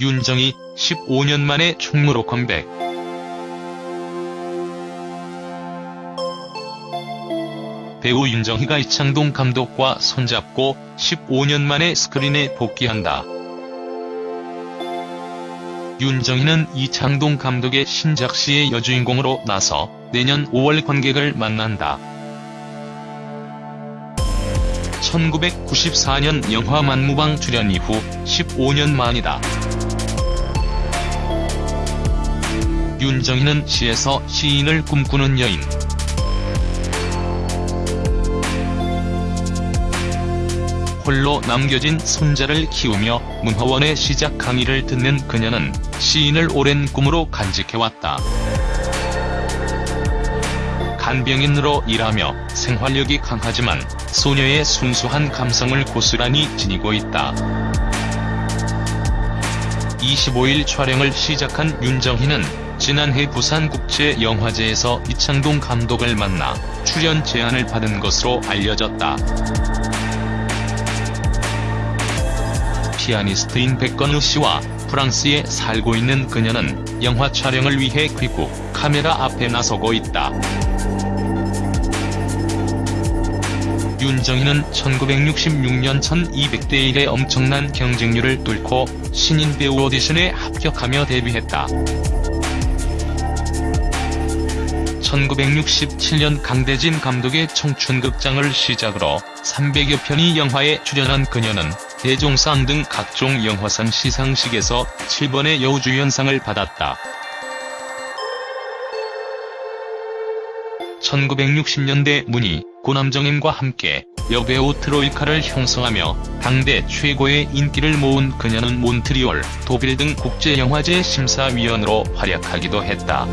윤정이 15년 만에 충무로 컴백. 배우 윤정희가 이창동 감독과 손잡고 15년 만에 스크린에 복귀한다. 윤정희는 이창동 감독의 신작 시의 여주인공으로 나서 내년 5월 관객을 만난다. 1994년 영화 만무방 출연 이후 15년 만이다. 윤정희는 시에서 시인을 꿈꾸는 여인. 홀로 남겨진 손자를 키우며 문화원의 시작 강의를 듣는 그녀는 시인을 오랜 꿈으로 간직해왔다. 간병인으로 일하며 생활력이 강하지만 소녀의 순수한 감성을 고스란히 지니고 있다. 25일 촬영을 시작한 윤정희는 지난해 부산국제영화제에서 이창동 감독을 만나 출연 제안을 받은 것으로 알려졌다. 피아니스트인 백건우 씨와 프랑스에 살고 있는 그녀는 영화 촬영을 위해 귀국 카메라 앞에 나서고 있다. 윤정희는 1966년 1200대 1의 엄청난 경쟁률을 뚫고 신인 배우 오디션에 합격하며 데뷔했다. 1967년 강대진 감독의 청춘극장을 시작으로 300여 편의 영화에 출연한 그녀는 대종상 등 각종 영화상 시상식에서 7번의 여우주연상을 받았다. 1960년대 문희, 고남정임과 함께 여배우 트로이카를 형성하며 당대 최고의 인기를 모은 그녀는 몬트리올, 도빌 등 국제영화제 심사위원으로 활약하기도 했다.